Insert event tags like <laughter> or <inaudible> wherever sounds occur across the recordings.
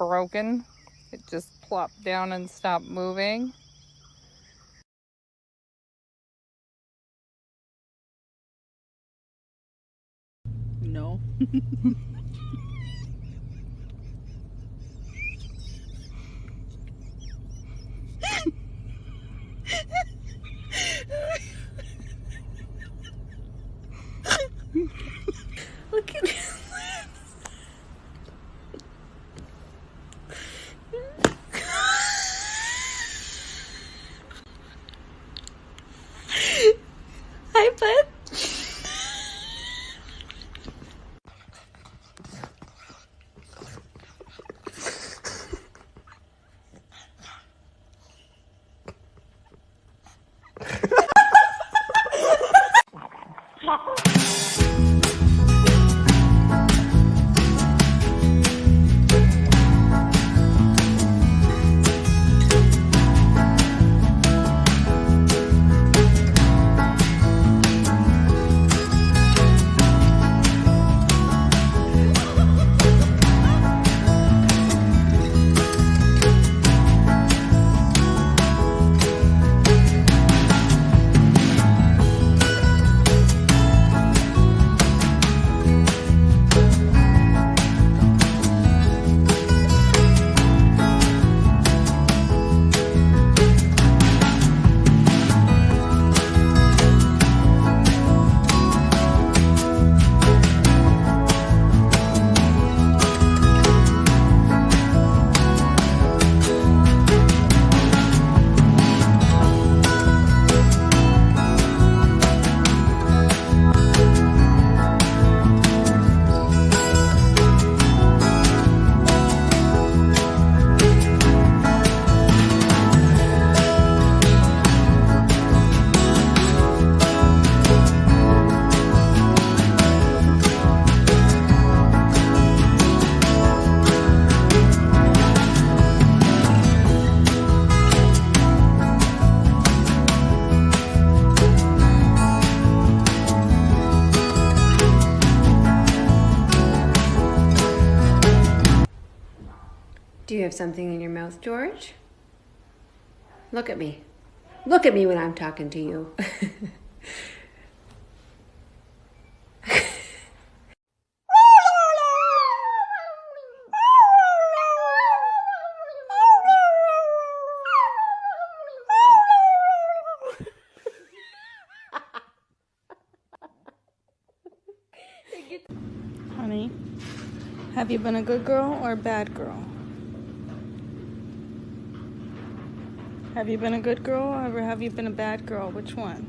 broken. It just plopped down and stopped moving. No. <laughs> you have something in your mouth, George? Look at me. Look at me when I'm talking to you. <laughs> Honey, have you been a good girl or a bad girl? Have you been a good girl or have you been a bad girl? Which one?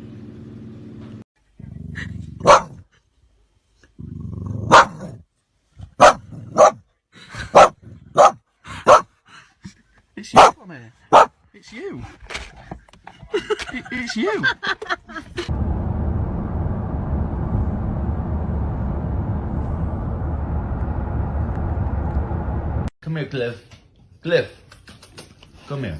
It's you, Tommy. It's you. It, it's you. Come here, Cliff. Cliff. Come here.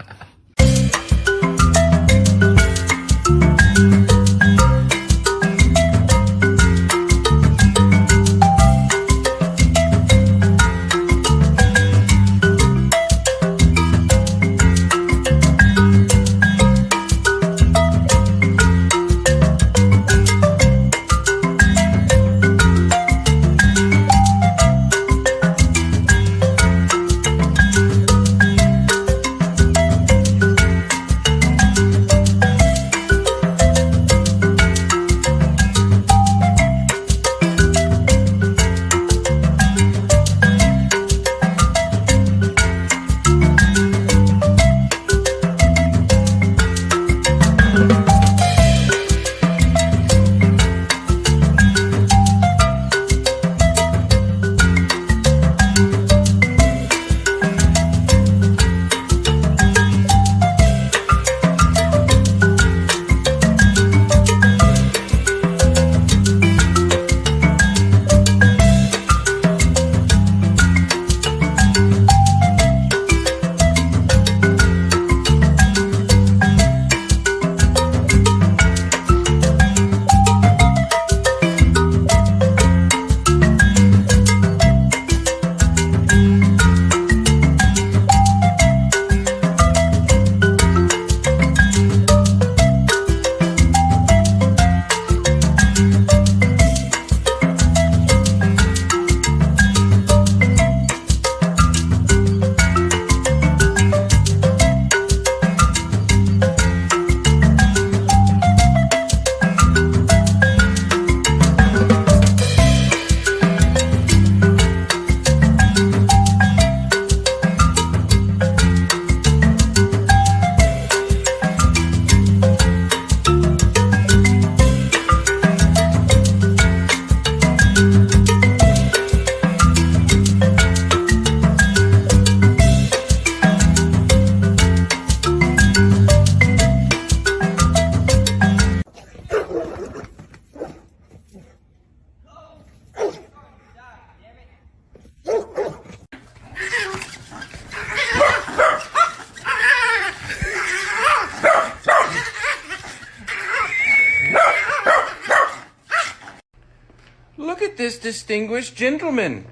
Look at this distinguished gentleman.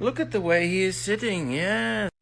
Look at the way he is sitting, yes.